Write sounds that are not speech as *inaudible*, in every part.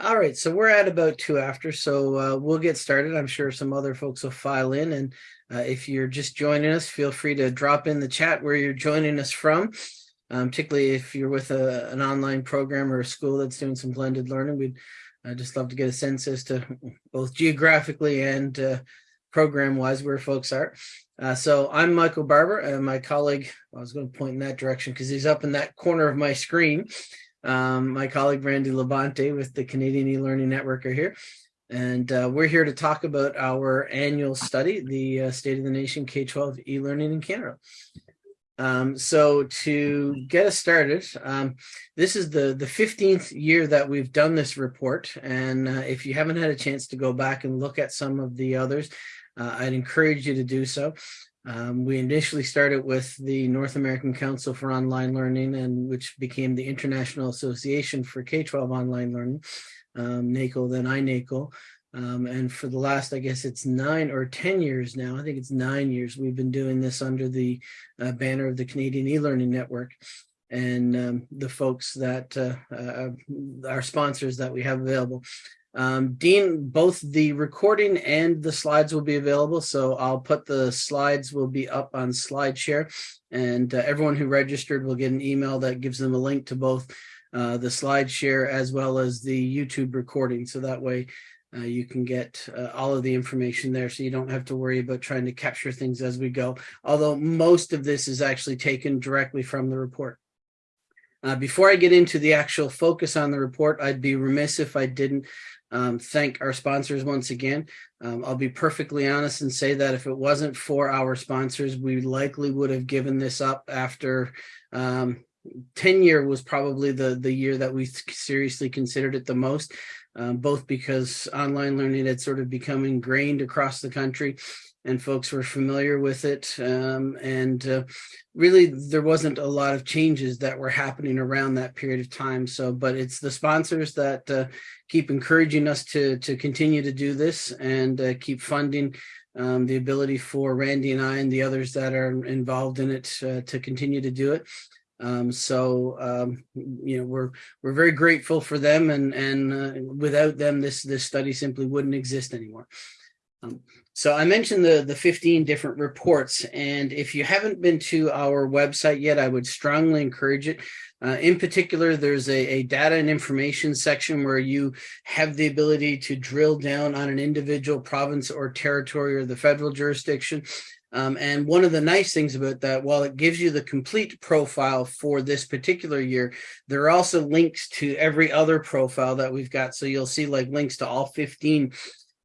All right, so we're at about two after, so uh, we'll get started. I'm sure some other folks will file in. And uh, if you're just joining us, feel free to drop in the chat where you're joining us from, um, particularly if you're with a, an online program or a school that's doing some blended learning. We'd uh, just love to get a sense as to both geographically and uh, program-wise where folks are. Uh, so I'm Michael Barbour and my colleague, I was going to point in that direction because he's up in that corner of my screen. Um, my colleague Randy Labonte with the Canadian e-learning network are here. And uh, we're here to talk about our annual study, the uh, State of the Nation K-12 e-learning in Canada. Um, so to get us started, um, this is the, the 15th year that we've done this report. And uh, if you haven't had a chance to go back and look at some of the others, uh, I'd encourage you to do so. Um, we initially started with the North American Council for Online Learning, and which became the International Association for K-12 Online Learning, um, then INACOL. Um, and for the last, I guess it's nine or 10 years now, I think it's nine years, we've been doing this under the uh, banner of the Canadian e-learning network and um, the folks that uh, uh, are sponsors that we have available. Um, Dean, both the recording and the slides will be available. So I'll put the slides will be up on SlideShare and uh, everyone who registered will get an email that gives them a link to both uh, the SlideShare as well as the YouTube recording. So that way uh, you can get uh, all of the information there so you don't have to worry about trying to capture things as we go. Although most of this is actually taken directly from the report. Uh, before I get into the actual focus on the report, I'd be remiss if I didn't um, thank our sponsors once again. Um, I'll be perfectly honest and say that if it wasn't for our sponsors, we likely would have given this up after um, 10 year was probably the, the year that we seriously considered it the most, um, both because online learning had sort of become ingrained across the country and folks were familiar with it. Um, and uh, really, there wasn't a lot of changes that were happening around that period of time. So, but it's the sponsors that uh, keep encouraging us to, to continue to do this and uh, keep funding um, the ability for Randy and I and the others that are involved in it uh, to continue to do it. Um, so um, you know we're we're very grateful for them, and and uh, without them, this this study simply wouldn't exist anymore. Um, so I mentioned the, the 15 different reports, and if you haven't been to our website yet, I would strongly encourage it. Uh, in particular, there's a, a, data and information section where you have the ability to drill down on an individual province or territory or the federal jurisdiction. Um, and one of the nice things about that, while it gives you the complete profile for this particular year, there are also links to every other profile that we've got. So you'll see like links to all 15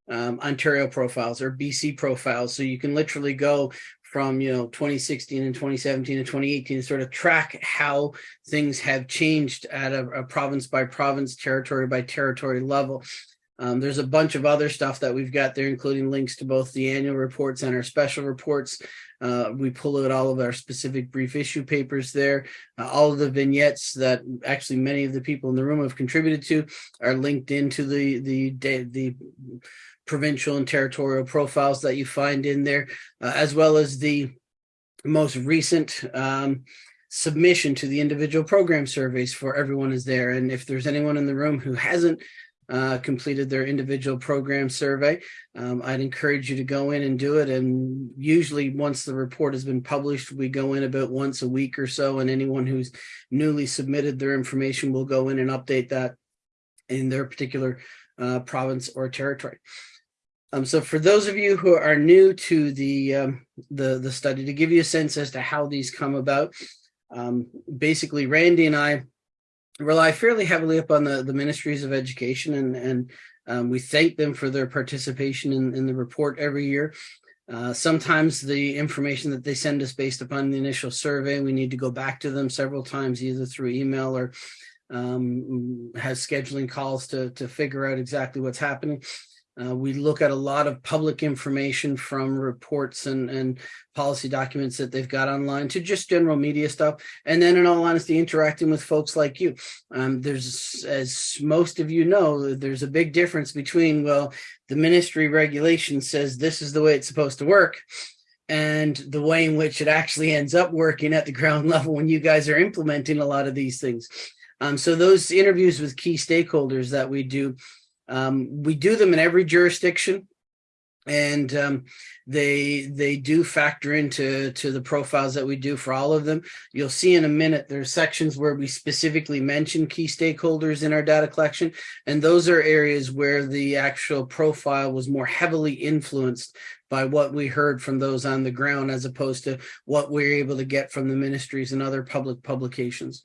um, Ontario profiles or BC profiles. So you can literally go from, you know, 2016 and 2017 and 2018 and sort of track how things have changed at a, a province by province, territory by territory level. Um, there's a bunch of other stuff that we've got there, including links to both the annual reports and our special reports. Uh, we pull out all of our specific brief issue papers there. Uh, all of the vignettes that actually many of the people in the room have contributed to are linked into the the the provincial and territorial profiles that you find in there, uh, as well as the most recent um, submission to the individual program surveys for everyone is there. And if there's anyone in the room who hasn't uh, completed their individual program survey, um, I'd encourage you to go in and do it. And usually once the report has been published, we go in about once a week or so, and anyone who's newly submitted their information will go in and update that in their particular uh, province or territory. Um, so for those of you who are new to the, um, the, the study, to give you a sense as to how these come about, um, basically Randy and I rely fairly heavily upon the, the ministries of education and, and um, we thank them for their participation in, in the report every year. Uh, sometimes the information that they send us based upon the initial survey, we need to go back to them several times, either through email or um, has scheduling calls to, to figure out exactly what's happening. Uh, we look at a lot of public information from reports and, and policy documents that they've got online to just general media stuff. And then in all honesty, interacting with folks like you. Um, there's, as most of you know, there's a big difference between, well, the ministry regulation says this is the way it's supposed to work and the way in which it actually ends up working at the ground *laughs* level when you guys are implementing a lot of these things. Um, so those interviews with key stakeholders that we do, um, we do them in every jurisdiction and um, they they do factor into to the profiles that we do for all of them. You'll see in a minute there's sections where we specifically mention key stakeholders in our data collection, and those are areas where the actual profile was more heavily influenced by what we heard from those on the ground as opposed to what we we're able to get from the ministries and other public publications.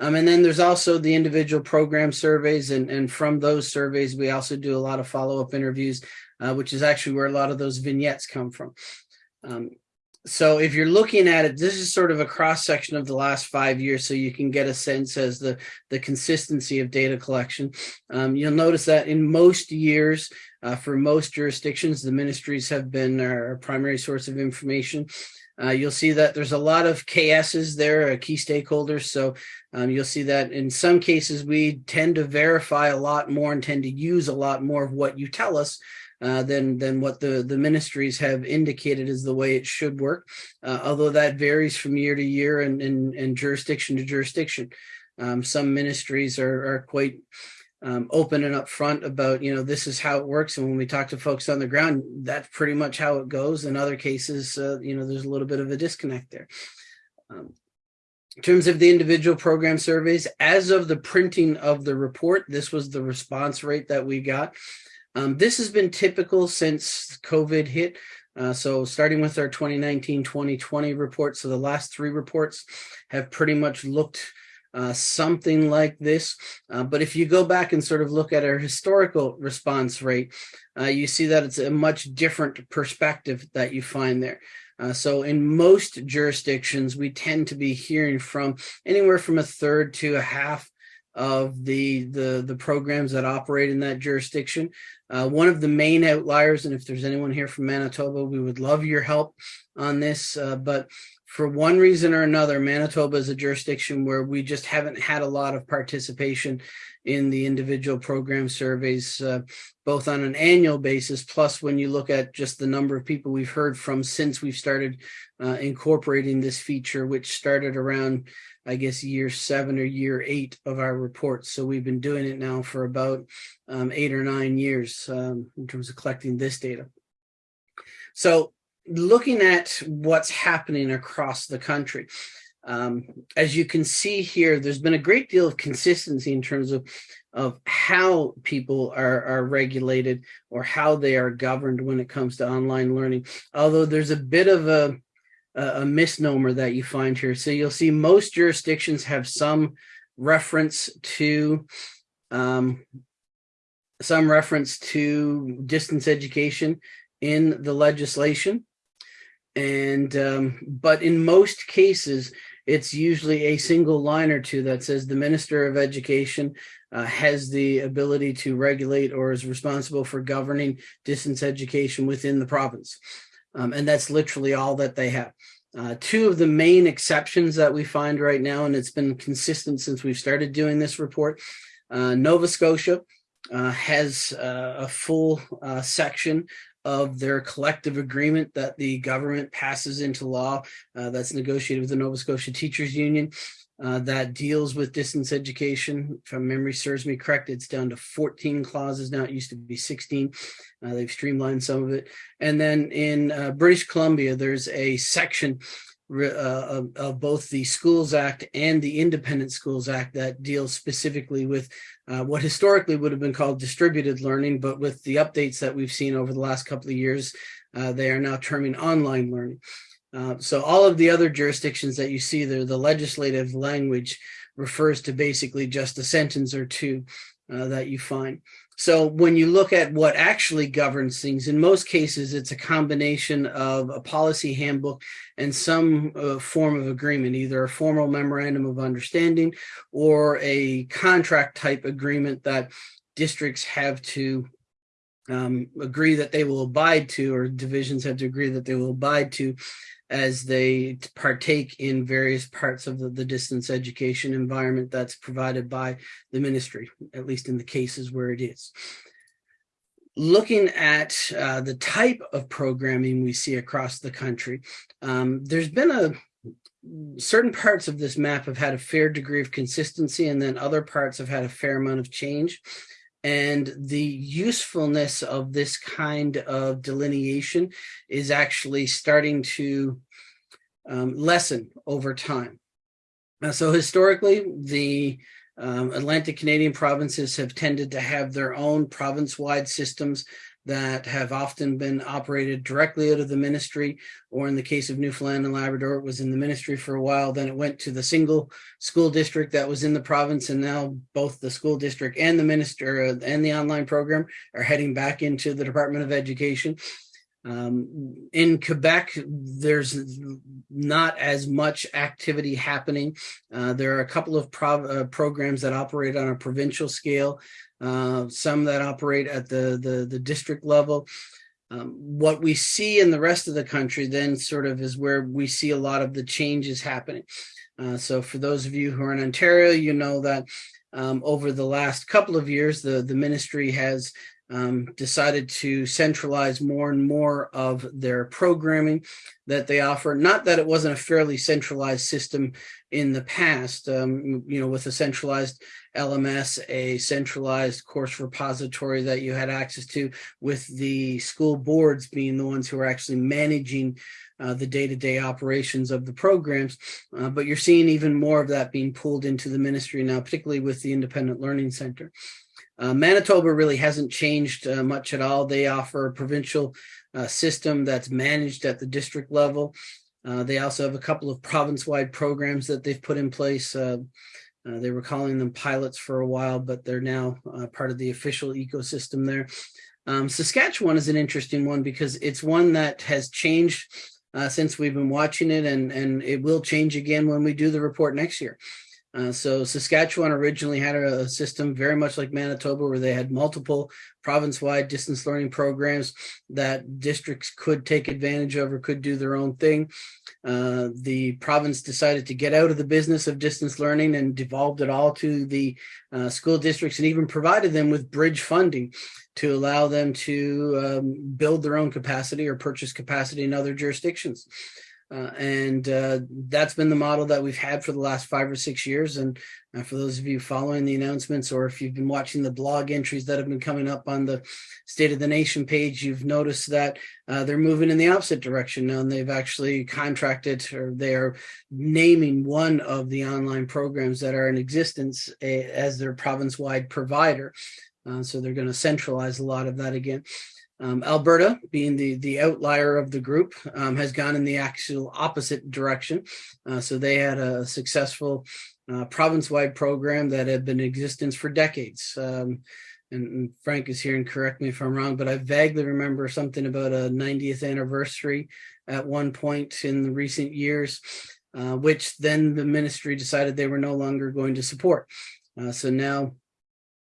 Um, and then there's also the individual program surveys, and, and from those surveys, we also do a lot of follow-up interviews uh, which is actually where a lot of those vignettes come from. Um, so if you're looking at it, this is sort of a cross section of the last five years, so you can get a sense as the the consistency of data collection. Um, you'll notice that in most years, uh, for most jurisdictions, the ministries have been our primary source of information. Uh, you'll see that there's a lot of KSs there, key stakeholders. So um, you'll see that in some cases, we tend to verify a lot more and tend to use a lot more of what you tell us uh, than than what the the ministries have indicated is the way it should work. Uh, although that varies from year to year and and, and jurisdiction to jurisdiction. Um, some ministries are are quite um, open and upfront about you know this is how it works, and when we talk to folks on the ground, that's pretty much how it goes. In other cases, uh, you know, there's a little bit of a disconnect there. Um, in terms of the individual program surveys, as of the printing of the report, this was the response rate that we got. Um, this has been typical since COVID hit. Uh, so starting with our 2019-2020 report, so the last three reports have pretty much looked uh, something like this. Uh, but if you go back and sort of look at our historical response rate, uh, you see that it's a much different perspective that you find there. Uh, so in most jurisdictions, we tend to be hearing from anywhere from a third to a half of the the the programs that operate in that jurisdiction. Uh, one of the main outliers, and if there's anyone here from Manitoba, we would love your help on this. Uh, but for one reason or another, Manitoba is a jurisdiction where we just haven't had a lot of participation in the individual program surveys, uh, both on an annual basis, plus when you look at just the number of people we've heard from since we've started uh, incorporating this feature, which started around I guess, year seven or year eight of our reports. So we've been doing it now for about um, eight or nine years um, in terms of collecting this data. So looking at what's happening across the country, um, as you can see here, there's been a great deal of consistency in terms of of how people are, are regulated or how they are governed when it comes to online learning. Although there's a bit of a a, misnomer that you find here. So you'll see most jurisdictions have some reference to um, some reference to distance education in the legislation. And um, but in most cases, it's usually a single line or two that says the Minister of Education uh, has the ability to regulate or is responsible for governing distance education within the province. Um, and that's literally all that they have. Uh, two of the main exceptions that we find right now, and it's been consistent since we've started doing this report, uh, Nova Scotia uh, has uh, a full uh, section of their collective agreement that the government passes into law uh, that's negotiated with the Nova Scotia Teachers Union uh, that deals with distance education. If memory serves me correct, it's down to 14 clauses now. It used to be 16. Uh, they've streamlined some of it. And then in uh, British Columbia, there's a section uh, of, both the Schools Act and the Independent Schools Act that deals specifically with uh, what historically would have been called distributed learning, but with the updates that we've seen over the last couple of years, uh, they are now terming online learning. Uh, so all of the other jurisdictions that you see there, the legislative language refers to basically just a sentence or two uh, that you find. So when you look at what actually governs things, in most cases, it's a combination of a policy handbook and some uh, form of agreement, either a formal memorandum of understanding or a contract type agreement that districts have to um, agree that they will abide to, or divisions have to agree that they will abide to as they partake in various parts of the, the, distance education environment that's provided by the ministry, at least in the cases where it is. Looking at uh, the type of programming we see across the country, um, there's been a certain parts of this map have had a fair degree of consistency and then other parts have had a fair amount of change. And the usefulness of this kind of delineation is actually starting to um, lessen over time. Uh, so historically, the um, Atlantic Canadian provinces have tended to have their own province-wide systems that have often been operated directly out of the ministry, or in the case of Newfoundland and Labrador, it was in the ministry for a while. Then it went to the single school district that was in the province, and now both the school district and the minister uh, and the online program are heading back into the Department of Education. Um, in Quebec, there's not as much activity happening. Uh, there are a couple of uh, programs that operate on a provincial scale, uh, some that operate at the, the, the district level. Um, what we see in the rest of the country then sort of is where we see a lot of the changes happening. Uh, so for those of you who are in Ontario, you know that um, over the last couple of years, the, the ministry has um, decided to centralize more and more of their programming that they offer. Not that it wasn't a fairly centralized system in the past, um, you know, with a centralized LMS, a centralized course repository that you had access to, with the school boards being the ones who are actually managing uh, the day-to-day -day operations of the programs. Uh, but you're seeing even more of that being pulled into the ministry now, particularly with the Independent Learning Center. Uh, Manitoba really hasn't changed uh, much at all. They offer a provincial uh, system that's managed at the district level. Uh, they also have a couple of province-wide programs that they've put in place. Uh, uh, they were calling them pilots for a while, but they're now part of the official ecosystem there. Um, Saskatchewan is an interesting one because it's one that has changed since we've been watching it, and, and it will change again when we do the report next year. Uh, so Saskatchewan originally had a, a, system very much like Manitoba where they had multiple province-wide distance learning programs that districts could take advantage of or could do their own thing. Uh, the province decided to get out of the business of distance learning and devolved it all to the uh, school districts and even provided them with bridge funding to allow them to um, build their own capacity or purchase capacity in other jurisdictions. Uh, and uh, that's been the model that we've had for the last five or six years. And uh, for those of you following the announcements, or if you've been watching the blog entries that have been coming up on the State of the Nation page, you've noticed that uh, they're moving in the opposite direction now. And they've actually contracted, or they are naming one of the online programs that are in existence a, as their province-wide provider. Uh, so they're going to centralize a lot of that again. Um, Alberta, being the, the outlier of the group, um, has gone in the actual opposite direction. Uh, so they had a successful uh, province-wide program that had been in existence for decades. Um, and, and, Frank is here and correct me if I'm wrong, but I vaguely remember something about a 90th anniversary at one point in the recent years, uh, which then the ministry decided they were no longer going to support. Uh, so now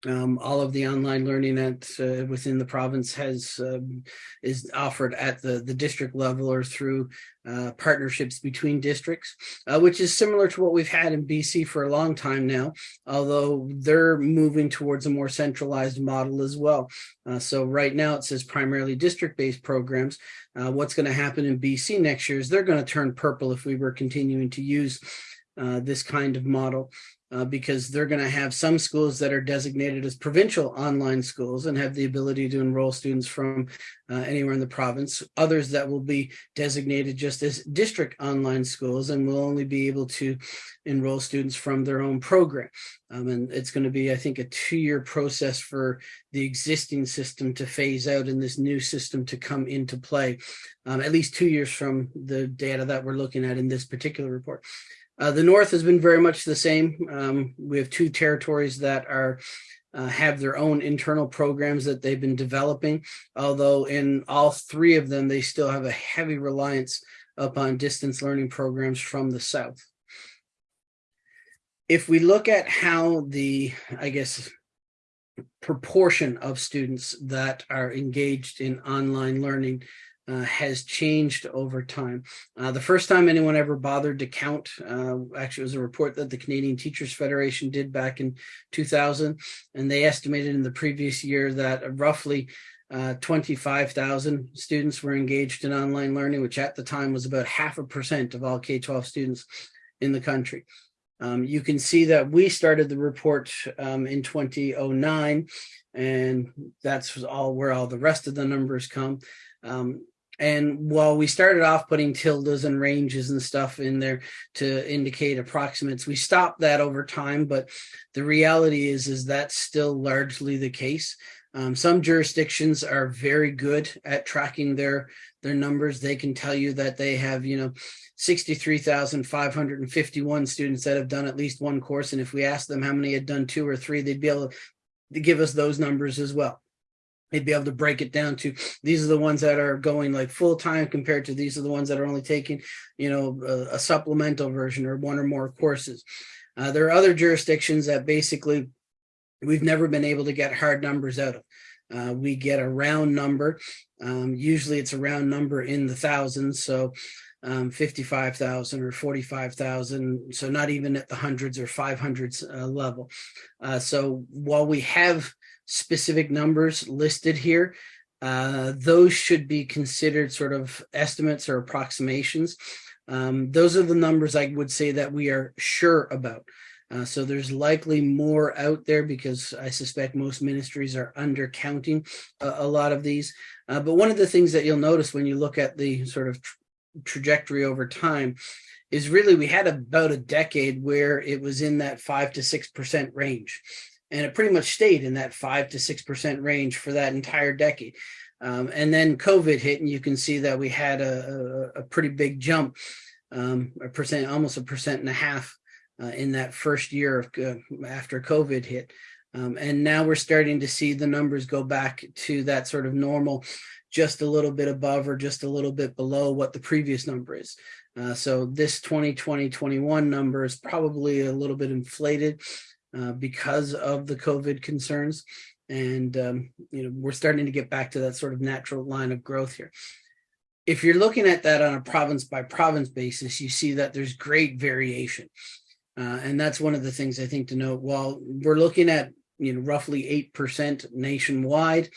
um, all of the online learning at uh, within the province has um, is offered at the the district level or through uh, partnerships between districts, uh, which is similar to what we've had in BC for a long time now, although they're moving towards a more centralized model as well. Uh, so right now it says primarily district-based programs. Uh, what's going to happen in BC next year is they're going to turn purple if we were continuing to use uh, this kind of model uh, because they're going to have some schools that are designated as provincial online schools and have the ability to enroll students from uh, anywhere in the province. Others that will be designated just as district online schools and will only be able to enroll students from their own program. Um, and it's going to be, I think, a two-year process for the existing system to phase out and this new system to come into play, um, at least two years from the data that we're looking at in this particular report. Uh, the North has been very much the same. Um, we have two territories that are uh, have their own internal programs that they've been developing, although in all three of them, they still have a heavy reliance upon distance learning programs from the South. If we look at how the, I guess, proportion of students that are engaged in online learning uh, has changed over time. Uh, the first time anyone ever bothered to count, uh, actually was a report that the Canadian Teachers Federation did back in 2000, and they estimated in the previous year that roughly uh, 25,000 students were engaged in online learning, which at the time was about half a percent of all K-12 students in the country. Um, you can see that we started the report um, in 2009, and that's all where all the rest of the numbers come. Um, and while we started off putting tildes and ranges and stuff in there to indicate approximates, we stopped that over time. But the reality is, is that's still largely the case. Um, some jurisdictions are very good at tracking their their numbers. They can tell you that they have, you know, 63,551 students that have done at least one course. And if we asked them how many had done two or three, they'd be able to give us those numbers as well. They'd be able to break it down to these are the ones that are going like full time compared to these are the ones that are only taking, you know, a, a supplemental version or one or more courses. Uh, there are other jurisdictions that basically we've never been able to get hard numbers out of. Uh, we get a round number. Um, usually it's a round number in the thousands. So um, 55,000 or 45,000. So not even at the hundreds or 500s uh, level. Uh, so while we have specific numbers listed here, uh, those should be considered sort of estimates or approximations. Um, those are the numbers I would say that we are sure about. Uh, so there's likely more out there because I suspect most ministries are undercounting a, a lot of these. Uh, but one of the things that you'll notice when you look at the sort of tra trajectory over time is really we had about a decade where it was in that five to six percent range. And it pretty much stayed in that five to six percent range for that entire decade. Um, and then COVID hit, and you can see that we had a, a, a pretty big jump, um, a percent, almost a percent and a half uh, in that first year of, uh, after COVID hit. Um, and now we're starting to see the numbers go back to that sort of normal, just a little bit above or just a little bit below what the previous number is. Uh, so this 2020-21 number is probably a little bit inflated uh, because of the COVID concerns. And, um, you know, we're starting to get back to that sort of natural line of growth here. If you're looking at that on a province by province basis, you see that there's great variation. Uh, and that's one of the things I think to note. While we're looking at you know roughly 8% nationwide,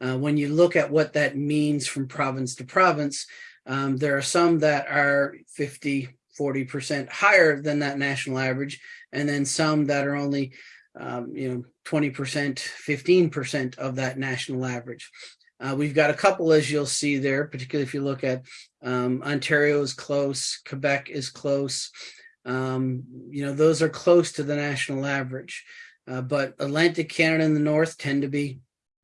uh, when you look at what that means from province to province, um, there are some that are 50, 40% higher than that national average, and then some that are only um, you know 20%, 15% of that national average. Uh, we've got a couple, as you'll see there, particularly if you look at um, Ontario is close, Quebec is close, um, you know, those are close to the national average, uh, but Atlantic Canada and the North tend to be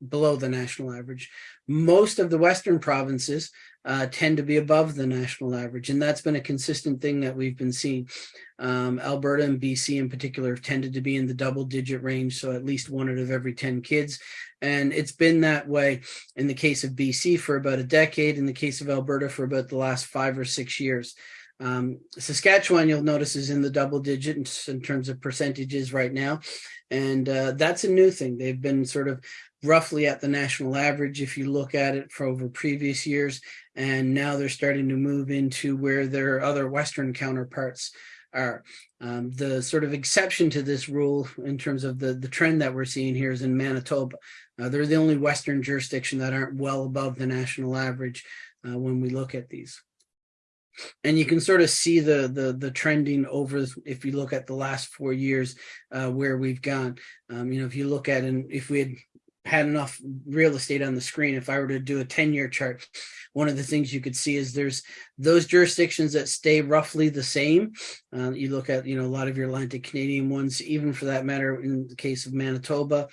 below the national average. Most of the Western provinces uh, tend to be above the national average, and that's been a consistent thing that we've been seeing. Um, Alberta and BC in particular have tended to be in the double digit range, so at least one out of every 10 kids. And it's been that way in the case of BC for about a decade, in the case of Alberta for about the last five or six years. Um, Saskatchewan, you'll notice, is in the double digits in terms of percentages right now. And uh, that's a new thing. They've been sort of roughly at the national average if you look at it for over previous years. And now they're starting to move into where their other Western counterparts are. Um, the sort of exception to this rule in terms of the, the trend that we're seeing here is in Manitoba. Uh, they're the only Western jurisdiction that aren't well above the national average uh, when we look at these and you can sort of see the the the trending over if you look at the last four years uh, where we've gone um, you know if you look at and if we had had enough real estate on the screen if i were to do a 10 year chart one of the things you could see is there's those jurisdictions that stay roughly the same uh, you look at you know a lot of your atlantic canadian ones even for that matter in the case of manitoba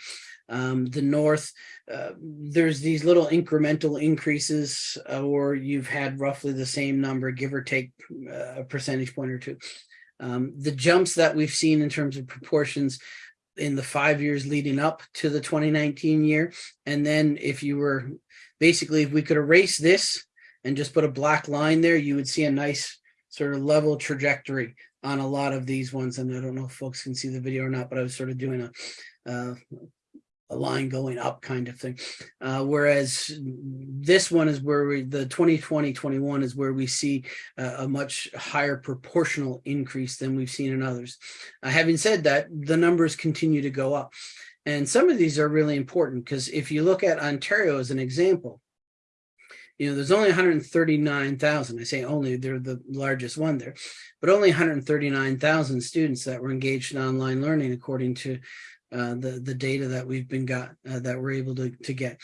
um, the north, uh, there's these little incremental increases, uh, or you've had roughly the same number, give or take uh, a percentage point or two. Um, the jumps that we've seen in terms of proportions in the five years leading up to the 2019 year, and then if you were basically, if we could erase this and just put a black line there, you would see a nice sort of level trajectory on a lot of these ones. And I don't know if folks can see the video or not, but I was sort of doing a uh, a line going up kind of thing. Uh, whereas this one is where we, the 2020-21 is where we see uh, a much higher proportional increase than we've seen in others. Uh, having said that, the numbers continue to go up. And some of these are really important because if you look at Ontario as an example, you know, there's only 139,000. I say only, they're the largest one there, but only 139,000 students that were engaged in online learning, according to uh, the, the data that we've been got, uh, that we're able to, to get.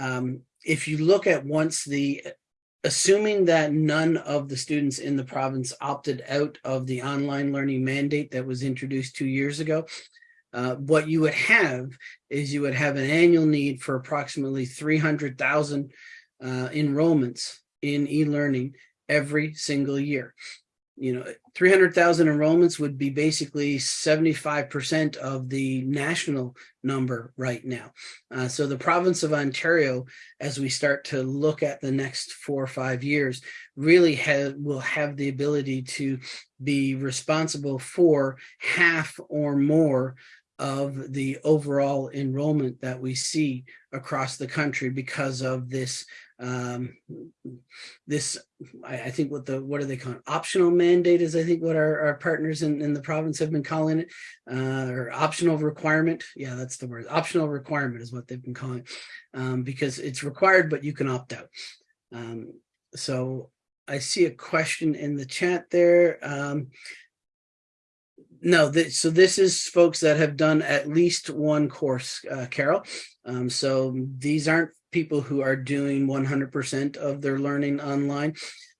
Um, if you look at once the, assuming that none of the students in the province opted out of the online learning mandate that was introduced two years ago, uh, what you would have is you would have an annual need for approximately 300,000 uh, enrollments in e-learning every single year. You know, 300,000 enrollments would be basically 75% of the national number right now. Uh, so the province of Ontario, as we start to look at the next four or five years, really will have the ability to be responsible for half or more of the overall enrollment that we see across the country because of this um this I, I, think what the what are they calling optional mandate is i think what our, our partners in, in the province have been calling it uh or optional requirement. Yeah that's the word. Optional requirement is what they've been calling it um because it's required but you can opt out. Um so i see a question in the chat there. Um no, so this is folks that have done at least one course, uh, Carol. Um, so these aren't people who are doing 100% of their learning online.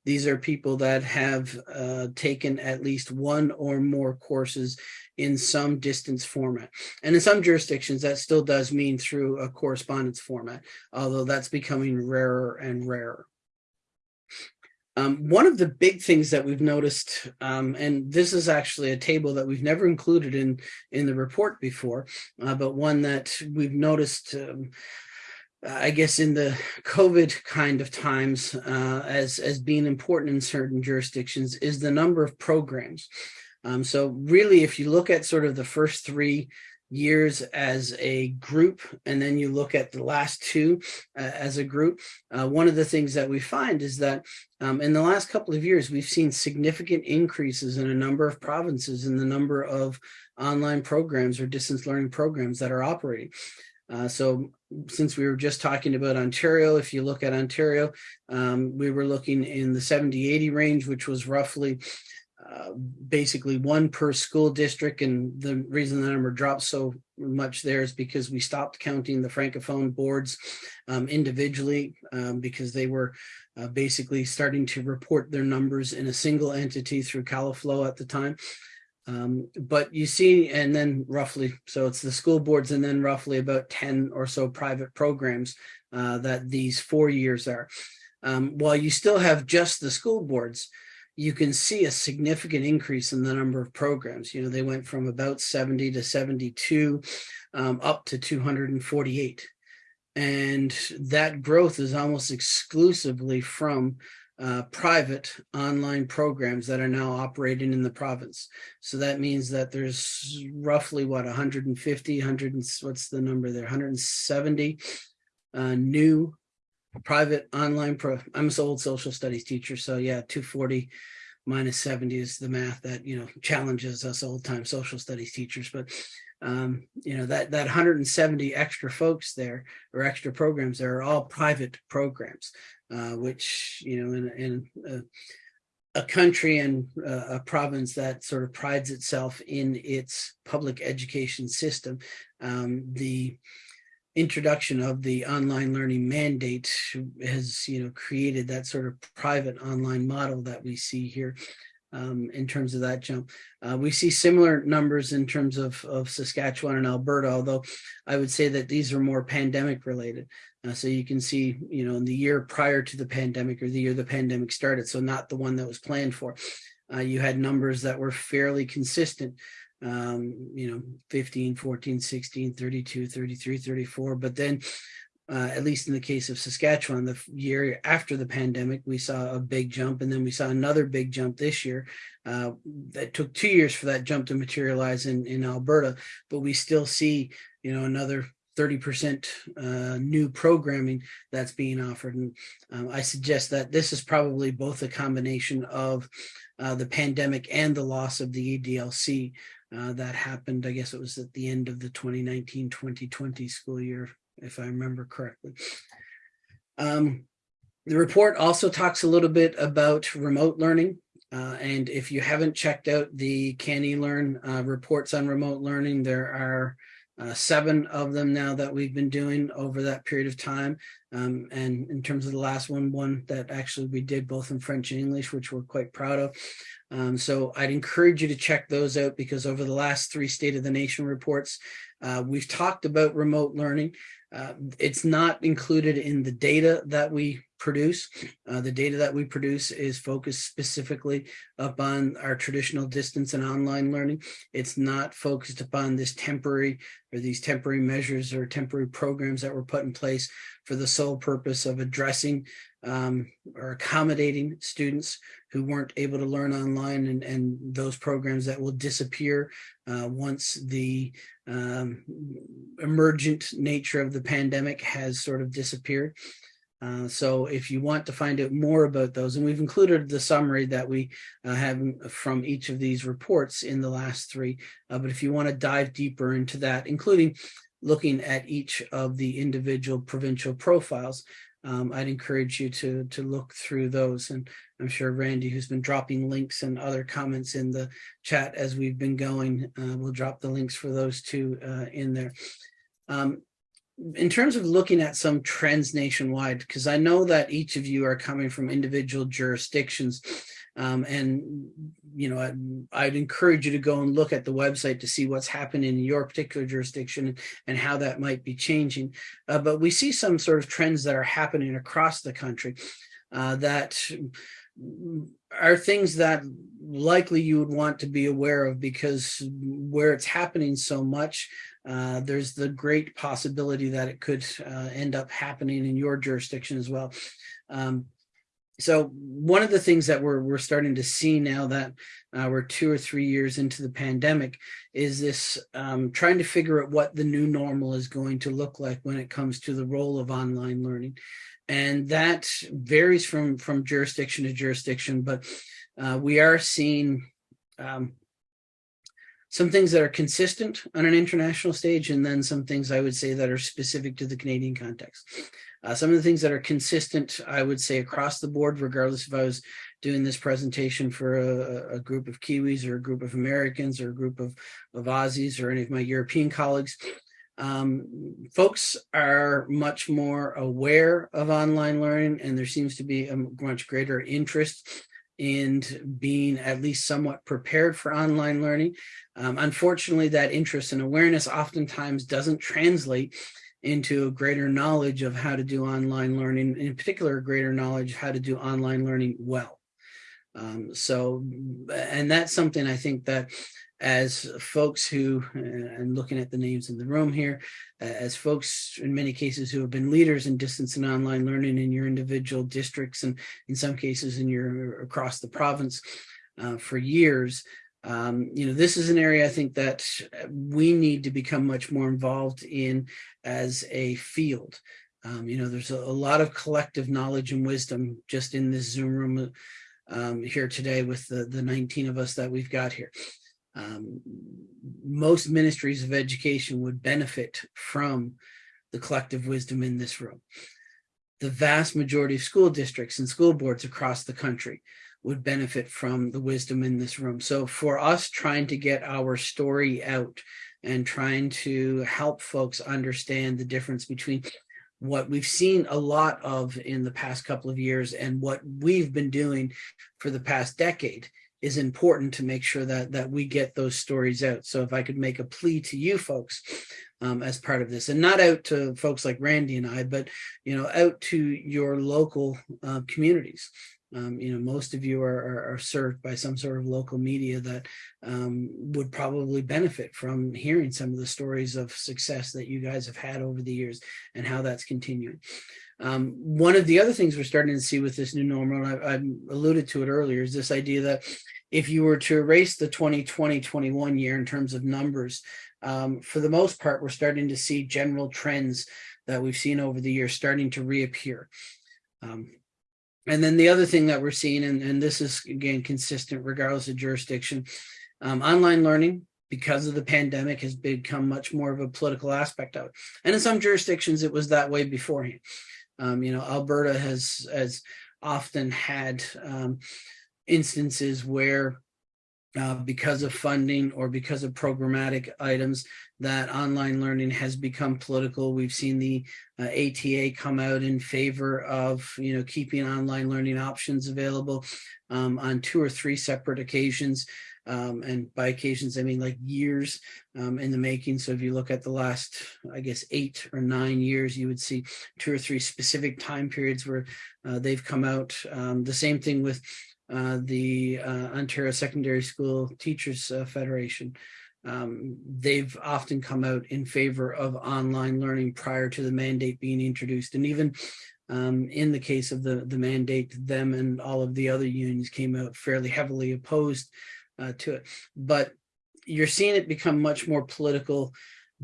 These are people that have uh, taken at least one or more courses in some distance format. And in some jurisdictions, that still does mean through a correspondence format, although that's becoming rarer and rarer. Um, one of the big things that we've noticed, um, and this is actually a table that we've never included in, in the report before, uh, but one that we've noticed, um, I guess in the COVID kind of times uh, as, as being important in certain jurisdictions is the number of programs. Um, so really, if you look at sort of the first three years as a group and then you look at the last two uh, as a group uh, one of the things that we find is that um, in the last couple of years we've seen significant increases in a number of provinces in the number of online programs or distance learning programs that are operating. Uh, so since we were just talking about Ontario, if you look at Ontario, um, we were looking in the 70, 80 range, which was roughly uh, basically one per school district. And the reason the number dropped so much there is because we stopped counting the Francophone boards um, individually um, because they were uh, basically starting to report their numbers in a single entity through CaliFlow at the time. Um, but you see, and then roughly, so it's the school boards and then roughly about 10 or so private programs uh, that these four years are. Um, while you still have just the school boards, you can see a significant increase in the number of programs. You know, they went from about 70 to 72 um, up to 248. And that growth is almost exclusively from uh, private online programs that are now operating in the province. So that means that there's roughly what 150, 100, what's the number there, 170 uh, new private online pro i'm an old social studies teacher so yeah 240 minus 70 is the math that you know challenges us old time social studies teachers but um you know that that 170 extra folks there or extra programs there are all private programs uh which you know in in uh, a country and uh, a province that sort of prides itself in its public education system um the introduction of the online learning mandate has you know created that sort of private online model that we see here um, in terms of that jump. Uh, we see similar numbers in terms of, of Saskatchewan and Alberta, although I would say that these are more pandemic related. Uh, so you can see, you know, in the year prior to the pandemic or the year the pandemic started, so not the one that was planned for, uh, you had numbers that were fairly consistent um, you know, 15, 14, 16, 32, 33, 34. But then, uh, at least in the case of Saskatchewan, the year after the pandemic, we saw a big jump, and then we saw another big jump this year. Uh, that took two years for that jump to materialize in in Alberta, but we still see, you know, another 30% uh, new programming that's being offered. And um, I suggest that this is probably both a combination of uh, the pandemic and the loss of the ADLC Uh, that happened, I guess it was at the end of the 2019-2020 school year, if I remember correctly. Um, the report also talks a little bit about remote learning. Uh, and if you haven't checked out the CANeLearn uh, reports on remote learning, there are uh, seven of them now that we've been doing over that period of time. Um, and in terms of the last one, one that actually we did both in French and English, which we're quite proud of. Um, so I'd encourage you to check those out because over the last three State of the Nation reports, uh, we've talked about remote learning. Uh, it's not included in the data that we produce. Uh, the data that we produce is focused specifically upon our traditional distance and online learning. It's not focused upon this temporary or these temporary measures or temporary programs that were put in place for the sole purpose of addressing um, or accommodating students who weren't able to learn online and, and those programs that will disappear uh, once the um, emergent nature of the pandemic has sort of disappeared. Uh, so if you want to find out more about those, and we've included the summary that we uh, have from each of these reports in the last three, uh, but if you want to dive deeper into that, including looking at each of the individual provincial profiles, um, I'd encourage you to to look through those. And I'm sure Randy, who's been dropping links and other comments in the chat as we've been going, uh, will drop the links for those two uh, in there. Um, in terms of looking at some trends nationwide, because I know that each of you are coming from individual jurisdictions, um, and you know, I'd, I'd, encourage you to go and look at the website to see what's happening in your particular jurisdiction and how that might be changing. Uh, but we see some sort of trends that are happening across the country uh, that are things that likely you would want to be aware of because where it's happening so much, uh, there's the great possibility that it could uh, end up happening in your jurisdiction as well. Um, so one of the things that we're we're starting to see now that uh, we're two or three years into the pandemic is this um, trying to figure out what the new normal is going to look like when it comes to the role of online learning, and that varies from from jurisdiction to jurisdiction. But uh, we are seeing um, some things that are consistent on an international stage, and then some things I would say that are specific to the Canadian context. Uh, some of the things that are consistent, I would say across the board, regardless if I was doing this presentation for a, a group of Kiwis or a group of Americans or a group of, of Aussies or any of my European colleagues, um, folks are much more aware of online learning and there seems to be a much greater interest in being at least somewhat prepared for online learning. Um, unfortunately, that interest and awareness oftentimes doesn't translate into a greater knowledge of how to do online learning, in particular, greater knowledge how to do online learning well. Um, so, and that's something I think that as folks who, and looking at the names in the room here, as folks in many cases who have been leaders in distance and online learning in your individual districts and in some cases in your across the province uh, for years, um, you know, this is an area I think that we need to become much more involved in as a field. Um, you know, there's a, a, lot of collective knowledge and wisdom just in this Zoom room um, here today with the, the 19 of us that we've got here. Um, most ministries of education would benefit from the collective wisdom in this room. The vast majority of school districts and school boards across the country would benefit from the wisdom in this room. So for us trying to get our story out and trying to help folks understand the difference between what we've seen a lot of in the past couple of years and what we've been doing for the past decade is important to make sure that that we get those stories out. So if I could make a plea to you folks um, as part of this and not out to folks like Randy and I, but, you know, out to your local uh, communities um, you know, most of you are, are, are, served by some sort of local media that um, would probably benefit from hearing some of the stories of success that you guys have had over the years and how that's continuing. Um, one of the other things we're starting to see with this new normal, I, I alluded to it earlier, is this idea that if you were to erase the 2020-21 year in terms of numbers, um, for the most part, we're starting to see general trends that we've seen over the years starting to reappear. Um, and then the other thing that we're seeing, and, and this is again consistent regardless of jurisdiction, um, online learning because of the pandemic has become much more of a political aspect of it. And in some jurisdictions, it was that way beforehand. Um, you know, Alberta has, has often had um, instances where uh, because of funding or because of programmatic items that online learning has become political. We've seen the uh, ATA come out in favor of, you know, keeping online learning options available um, on two or three separate occasions. Um, and by occasions, I mean like years um, in the making. So if you look at the last, I guess, eight or nine years, you would see two or three specific time periods where uh, they've come out. Um, the same thing with uh, the uh, Ontario Secondary School Teachers uh, Federation. Um, they've often come out in favor of online learning prior to the mandate being introduced. And even um, in the case of the, the mandate, them and all of the other unions came out fairly heavily opposed uh, to it. But you're seeing it become much more political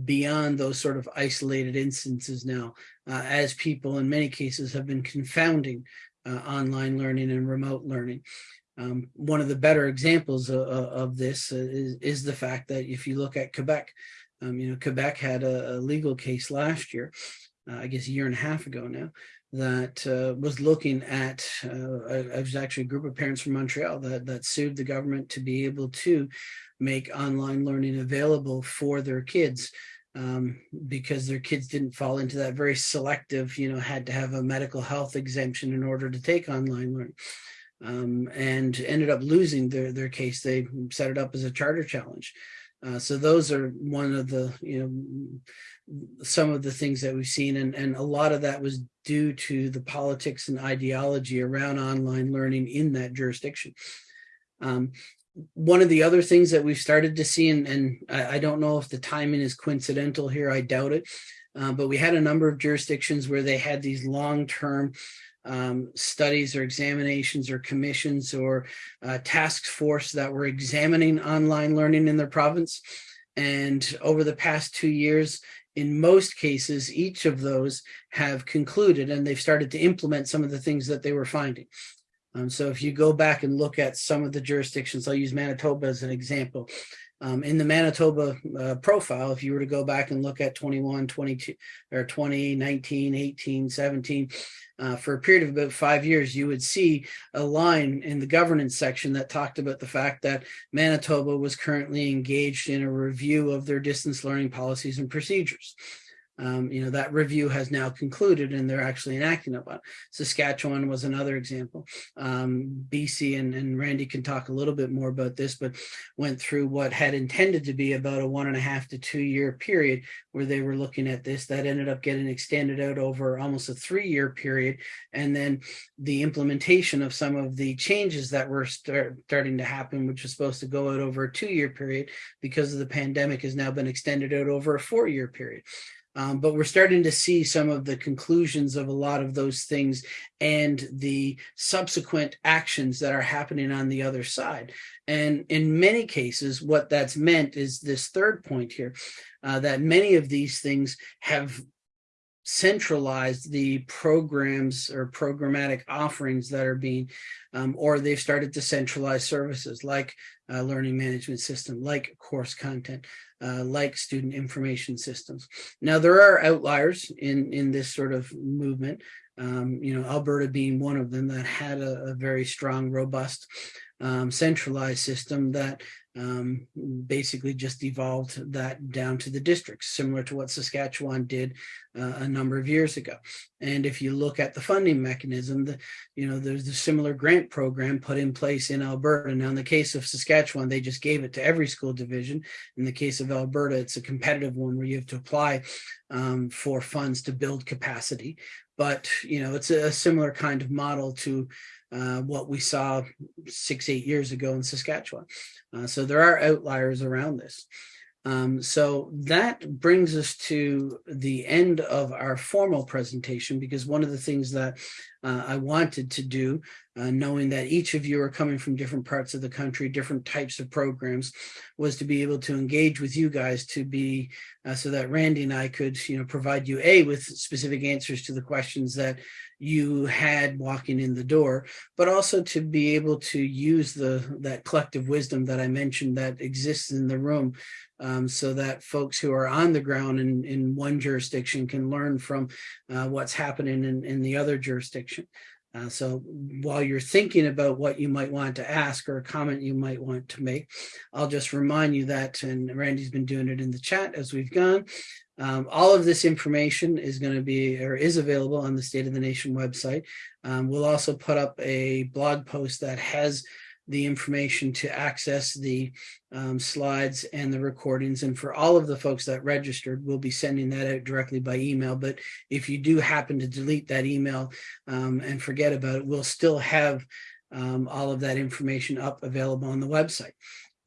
beyond those sort of isolated instances now, uh, as people in many cases have been confounding uh, online learning and remote learning. Um, one of the better examples of, of this is, is, the fact that if you look at Quebec, um, you know, Quebec had a, a legal case last year, uh, I guess a year and a half ago now, that uh, was looking at, uh, it was actually a group of parents from Montreal that, that sued the government to be able to make online learning available for their kids um, because their kids didn't fall into that very selective, you know, had to have a medical health exemption in order to take online learning. Um, and ended up losing their, their case. They set it up as a charter challenge. Uh, so those are one of the, you know, some of the things that we've seen. And, and a lot of that was due to the politics and ideology around online learning in that jurisdiction. Um, one of the other things that we've started to see, and, and I, I, don't know if the timing is coincidental here, I doubt it, uh, but we had a number of jurisdictions where they had these long-term um, studies or examinations or commissions or uh, task force that were examining online learning in their province. And over the past two years, in most cases, each of those have concluded and they've started to implement some of the things that they were finding. Um, so if you go back and look at some of the jurisdictions, I'll use Manitoba as an example. Um, in the Manitoba uh, profile, if you were to go back and look at 21, 22, or 20, 19, 18, 17, uh, for a period of about five years, you would see a line in the governance section that talked about the fact that Manitoba was currently engaged in a review of their distance learning policies and procedures. Um, you know, that review has now concluded and they're actually enacting upon. Saskatchewan was another example. Um, BC and, and Randy can talk a little bit more about this, but went through what had intended to be about a one and a half to two year period where they were looking at this that ended up getting extended out over almost a three year period. And then the implementation of some of the changes that were start, starting to happen, which was supposed to go out over a two year period because of the pandemic has now been extended out over a four year period. Um, but we're starting to see some of the conclusions of a lot of those things and the subsequent actions that are happening on the other side. And in many cases, what that's meant is this third point here, uh, that many of these things have centralized the programs or programmatic offerings that are being, um, or they've started to centralize services like uh, learning management system, like course content, uh, like student information systems. Now, there are outliers in, in this sort of movement, um, you know, Alberta being one of them that had a, a very strong, robust, um, centralized system that um, basically just evolved that down to the districts, similar to what Saskatchewan did uh, a number of years ago. And if you look at the funding mechanism, the, you know, there's a similar grant program put in place in Alberta. Now, in the case of Saskatchewan, they just gave it to every school division. In the case of Alberta, it's a competitive one where you have to apply um, for funds to build capacity. But, you know, it's a similar kind of model to uh, what we saw six, eight years ago in Saskatchewan. Uh, so there are outliers around this. Um, so that brings us to the end of our formal presentation because one of the things that uh, I wanted to do, uh, knowing that each of you are coming from different parts of the country, different types of programs, was to be able to engage with you guys to be uh, so that Randy and I could, you know, provide you a with specific answers to the questions that you had walking in the door, but also to be able to use the that collective wisdom that I mentioned that exists in the room um, so that folks who are on the ground in, in one jurisdiction can learn from uh, what's happening in, in the other jurisdiction. Uh, so while you're thinking about what you might want to ask or a comment you might want to make, I'll just remind you that, and Randy's been doing it in the chat as we've gone, um, all of this information is going to be or is available on the State of the Nation website. Um, we'll also put up a blog post that has the information to access the um, slides and the recordings. And for all of the folks that registered, we'll be sending that out directly by email. But if you do happen to delete that email um, and forget about it, we'll still have um, all of that information up available on the website.